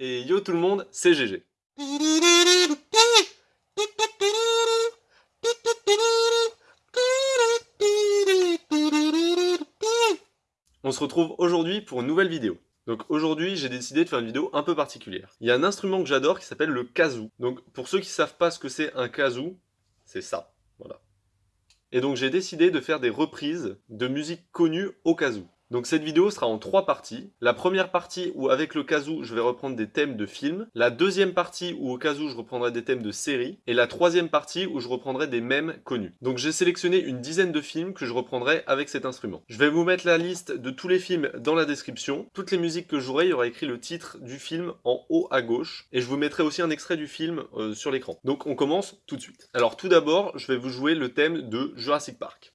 Et yo tout le monde, c'est GG. On se retrouve aujourd'hui pour une nouvelle vidéo. Donc aujourd'hui, j'ai décidé de faire une vidéo un peu particulière. Il y a un instrument que j'adore qui s'appelle le kazoo. Donc pour ceux qui savent pas ce que c'est un kazoo, c'est ça, voilà. Et donc j'ai décidé de faire des reprises de musique connue au kazoo. Donc cette vidéo sera en trois parties. La première partie où avec le kazoo je vais reprendre des thèmes de films. La deuxième partie où au kazoo je reprendrai des thèmes de séries. Et la troisième partie où je reprendrai des mèmes connus. Donc j'ai sélectionné une dizaine de films que je reprendrai avec cet instrument. Je vais vous mettre la liste de tous les films dans la description. Toutes les musiques que j'aurai, il y aura écrit le titre du film en haut à gauche. Et je vous mettrai aussi un extrait du film euh, sur l'écran. Donc on commence tout de suite. Alors tout d'abord, je vais vous jouer le thème de Jurassic Park.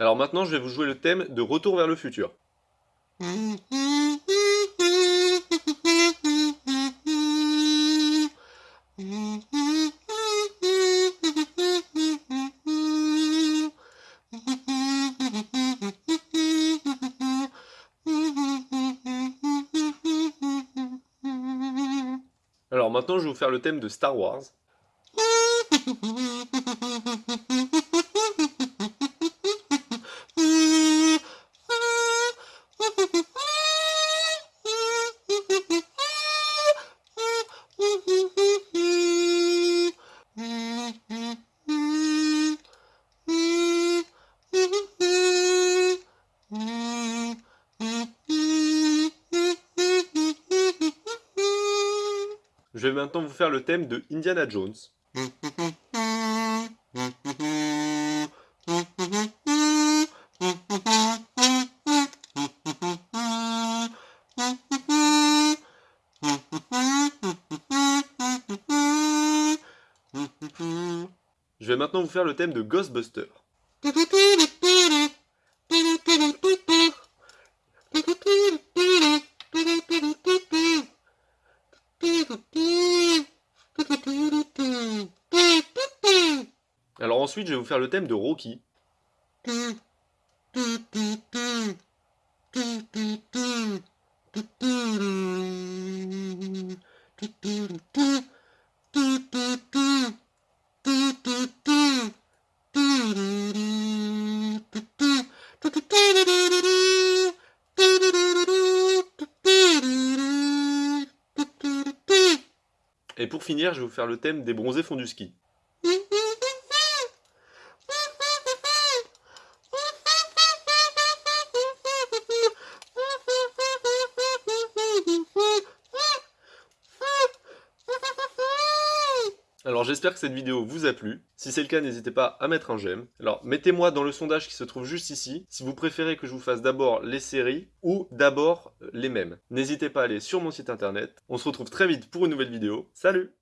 Alors maintenant, je vais vous jouer le thème de Retour vers le futur. Alors maintenant, je vais vous faire le thème de Star Wars. Je vais maintenant vous faire le thème de Indiana Jones. Je vais maintenant vous faire le thème de Ghostbuster. Alors ensuite, je vais vous faire le thème de Rocky. Et pour finir, je vais vous faire le thème des bronzés font du ski. Alors j'espère que cette vidéo vous a plu. Si c'est le cas, n'hésitez pas à mettre un j'aime. Alors mettez-moi dans le sondage qui se trouve juste ici, si vous préférez que je vous fasse d'abord les séries ou d'abord euh, les mêmes. N'hésitez pas à aller sur mon site internet. On se retrouve très vite pour une nouvelle vidéo. Salut